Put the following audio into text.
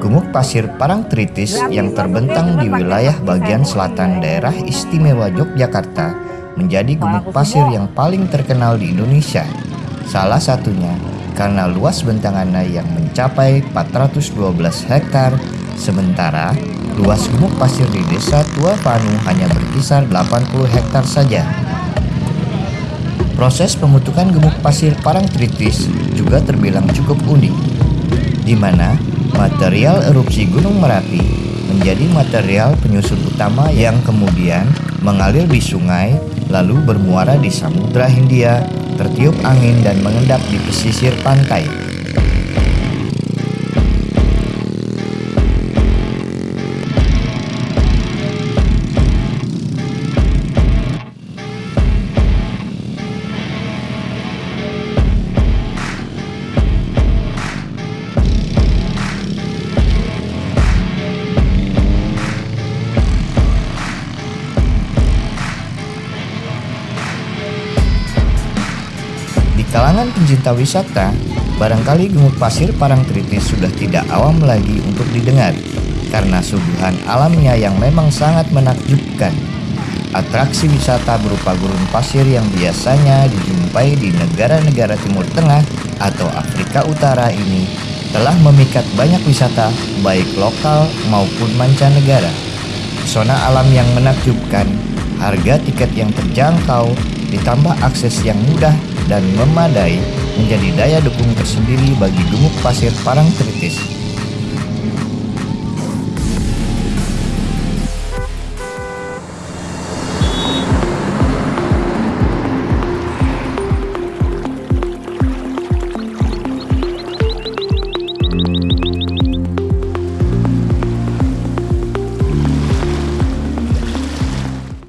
Gumuk pasir Parangtritis yang terbentang di wilayah bagian selatan daerah istimewa Yogyakarta menjadi gumuk pasir yang paling terkenal di Indonesia. Salah satunya karena luas bentangannya yang mencapai 412 hektar, sementara luas gumuk pasir di desa Tua Panu hanya berkisar 80 hektar saja. Proses pembentukan gemuk pasir Parangtritis juga terbilang cukup unik, di mana Material erupsi Gunung Merapi menjadi material penyusun utama yang kemudian mengalir di sungai lalu bermuara di Samudra Hindia, tertiup angin dan mengendap di pesisir pantai. Kalangan pencinta wisata, barangkali gemuk pasir Parangtritis sudah tidak awam lagi untuk didengar karena suguhan alamnya yang memang sangat menakjubkan. Atraksi wisata berupa gurun pasir yang biasanya dijumpai di negara-negara Timur Tengah atau Afrika Utara ini telah memikat banyak wisata baik lokal maupun mancanegara. Pesona alam yang menakjubkan, harga tiket yang terjangkau, ditambah akses yang mudah dan memadai menjadi daya dukung tersendiri bagi gemuk pasir Parangtritis